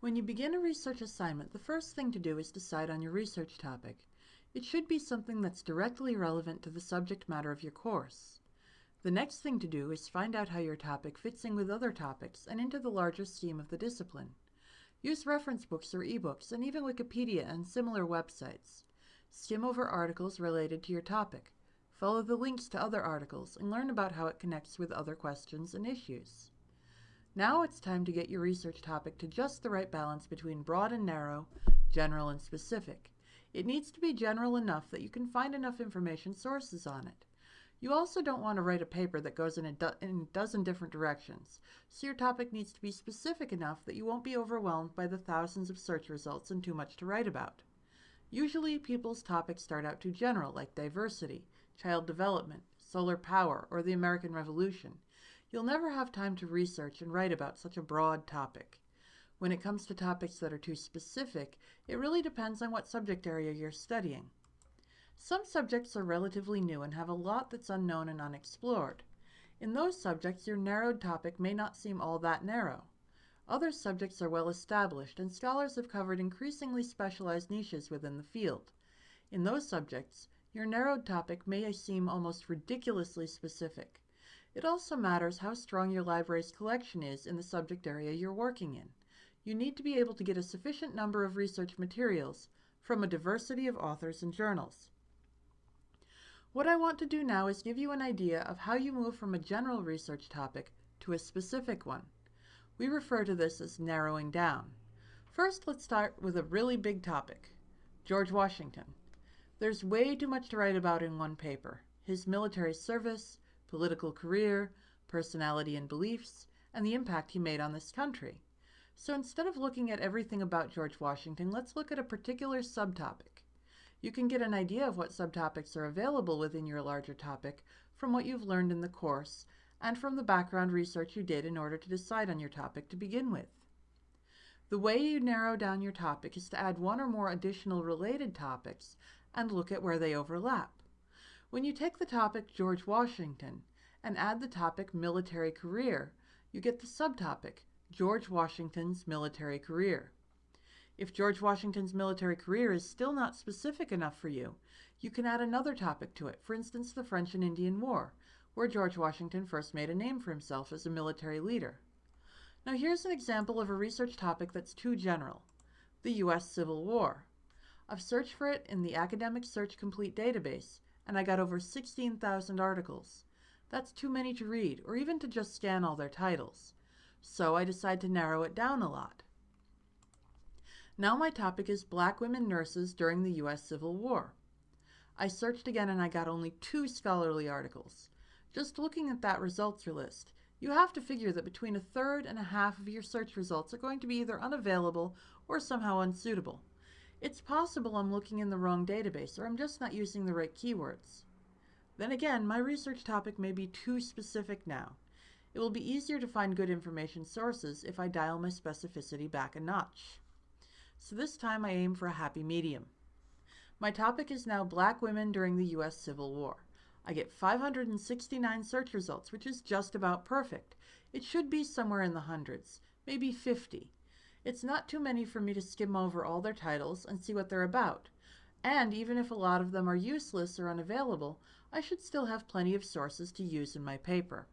When you begin a research assignment, the first thing to do is decide on your research topic. It should be something that's directly relevant to the subject matter of your course. The next thing to do is find out how your topic fits in with other topics and into the larger scheme of the discipline. Use reference books or ebooks and even Wikipedia and similar websites. Skim over articles related to your topic. Follow the links to other articles and learn about how it connects with other questions and issues. Now it's time to get your research topic to just the right balance between broad and narrow, general and specific. It needs to be general enough that you can find enough information sources on it. You also don't want to write a paper that goes in a, do in a dozen different directions, so your topic needs to be specific enough that you won't be overwhelmed by the thousands of search results and too much to write about. Usually people's topics start out too general, like diversity, child development, solar power, or the American Revolution, You'll never have time to research and write about such a broad topic. When it comes to topics that are too specific, it really depends on what subject area you're studying. Some subjects are relatively new and have a lot that's unknown and unexplored. In those subjects, your narrowed topic may not seem all that narrow. Other subjects are well established, and scholars have covered increasingly specialized niches within the field. In those subjects, your narrowed topic may seem almost ridiculously specific. It also matters how strong your library's collection is in the subject area you're working in. You need to be able to get a sufficient number of research materials from a diversity of authors and journals. What I want to do now is give you an idea of how you move from a general research topic to a specific one. We refer to this as narrowing down. First, let's start with a really big topic, George Washington. There's way too much to write about in one paper. His military service, political career, personality and beliefs, and the impact he made on this country. So instead of looking at everything about George Washington, let's look at a particular subtopic. You can get an idea of what subtopics are available within your larger topic from what you've learned in the course and from the background research you did in order to decide on your topic to begin with. The way you narrow down your topic is to add one or more additional related topics and look at where they overlap. When you take the topic George Washington and add the topic military career, you get the subtopic George Washington's military career. If George Washington's military career is still not specific enough for you, you can add another topic to it, for instance the French and Indian War, where George Washington first made a name for himself as a military leader. Now here's an example of a research topic that's too general, the U.S. Civil War. I've searched for it in the Academic Search Complete database, and I got over 16,000 articles. That's too many to read, or even to just scan all their titles. So I decided to narrow it down a lot. Now my topic is Black Women Nurses During the U.S. Civil War. I searched again and I got only two scholarly articles. Just looking at that results list, you have to figure that between a third and a half of your search results are going to be either unavailable or somehow unsuitable. It's possible I'm looking in the wrong database or I'm just not using the right keywords. Then again, my research topic may be too specific now. It will be easier to find good information sources if I dial my specificity back a notch. So this time I aim for a happy medium. My topic is now Black Women During the U.S. Civil War. I get 569 search results, which is just about perfect. It should be somewhere in the hundreds, maybe 50. It's not too many for me to skim over all their titles and see what they're about. And even if a lot of them are useless or unavailable, I should still have plenty of sources to use in my paper.